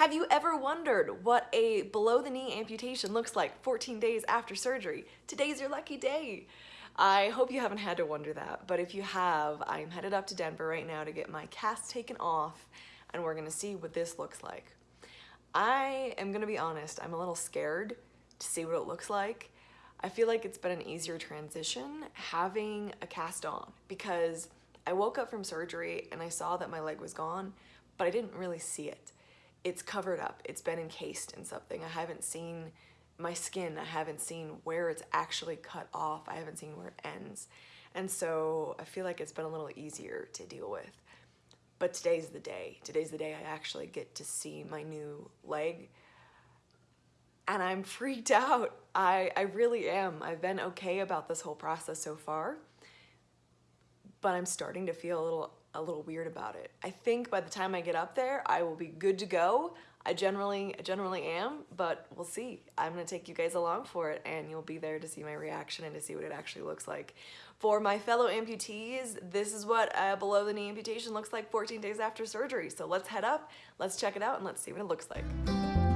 Have you ever wondered what a below the knee amputation looks like 14 days after surgery? Today's your lucky day. I hope you haven't had to wonder that, but if you have, I'm headed up to Denver right now to get my cast taken off and we're gonna see what this looks like. I am gonna be honest, I'm a little scared to see what it looks like. I feel like it's been an easier transition having a cast on because I woke up from surgery and I saw that my leg was gone, but I didn't really see it it's covered up. It's been encased in something. I haven't seen my skin. I haven't seen where it's actually cut off. I haven't seen where it ends. And so I feel like it's been a little easier to deal with. But today's the day. Today's the day I actually get to see my new leg. And I'm freaked out. I, I really am. I've been okay about this whole process so far. But I'm starting to feel a little a little weird about it. I think by the time I get up there, I will be good to go. I generally, generally am, but we'll see. I'm gonna take you guys along for it and you'll be there to see my reaction and to see what it actually looks like. For my fellow amputees, this is what a below the knee amputation looks like 14 days after surgery. So let's head up, let's check it out and let's see what it looks like.